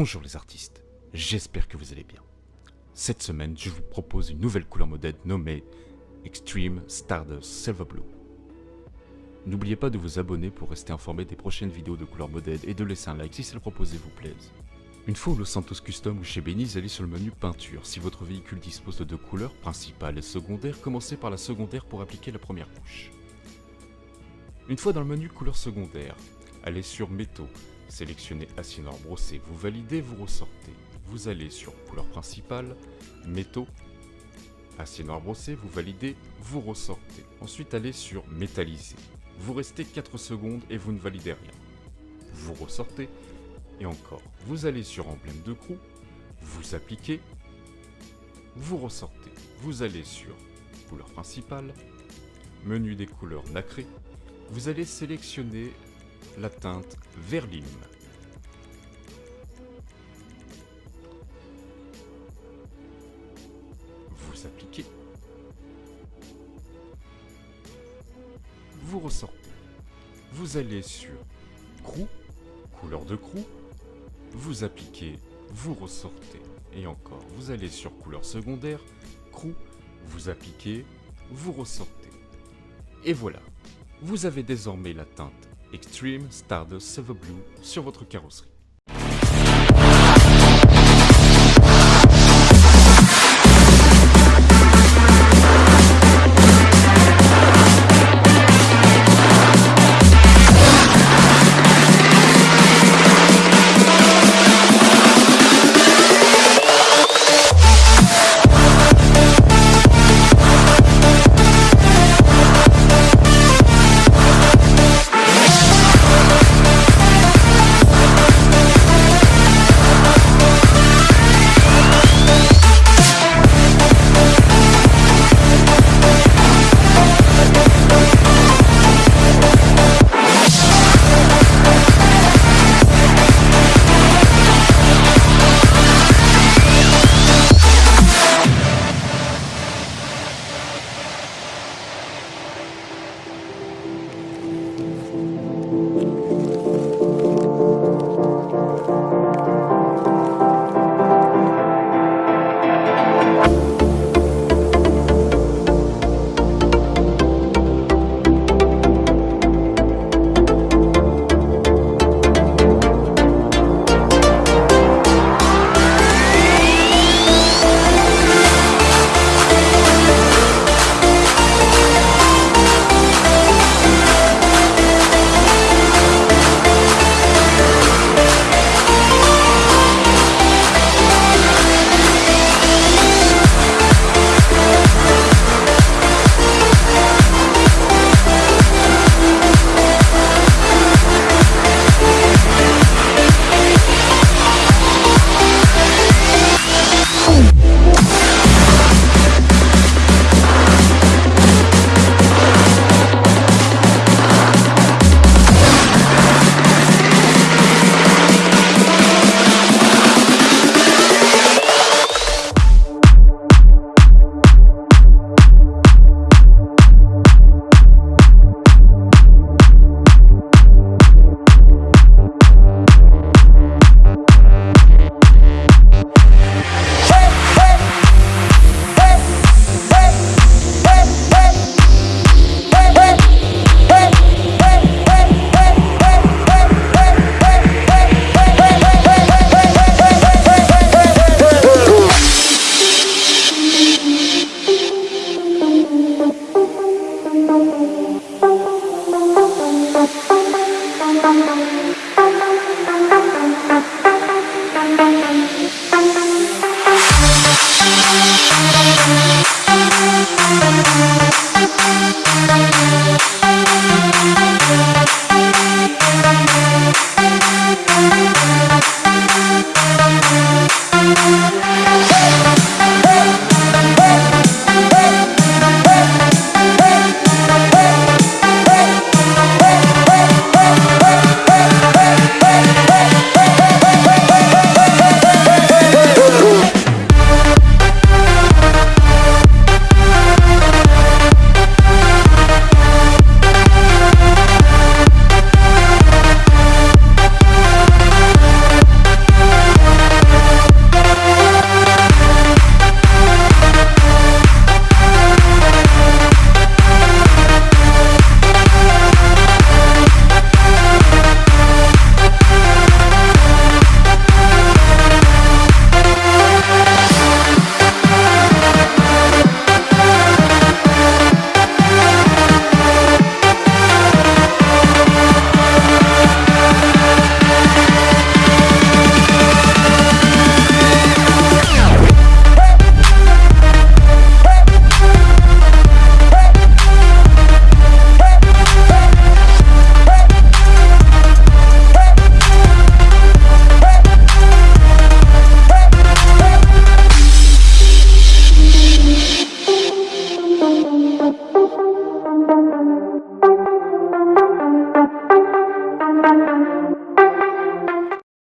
Bonjour les artistes, j'espère que vous allez bien. Cette semaine, je vous propose une nouvelle couleur modèle nommée Extreme Stardust Silver Blue. N'oubliez pas de vous abonner pour rester informé des prochaines vidéos de couleur modèle et de laisser un like si celle proposée vous plaise. Une fois au Los Santos Custom ou chez Beniz, allez sur le menu peinture. Si votre véhicule dispose de deux couleurs, principale et secondaire, commencez par la secondaire pour appliquer la première couche. Une fois dans le menu couleur secondaire, allez sur métaux, Sélectionnez noir brossé, vous validez, vous ressortez. Vous allez sur couleur principale, métaux, noir brossé, vous validez, vous ressortez. Ensuite allez sur métallisé. Vous restez 4 secondes et vous ne validez rien. Vous ressortez et encore. Vous allez sur emblème de crew, vous appliquez, vous ressortez. Vous allez sur couleur principale, menu des couleurs nacrées, vous allez sélectionner la teinte verline. Vous appliquez. Vous ressortez. Vous allez sur Crew, couleur de Crew. Vous appliquez, vous ressortez. Et encore, vous allez sur couleur secondaire, Crew, vous appliquez, vous ressortez. Et voilà, vous avez désormais la teinte Extreme Stardust Silver Blue sur votre carrosserie.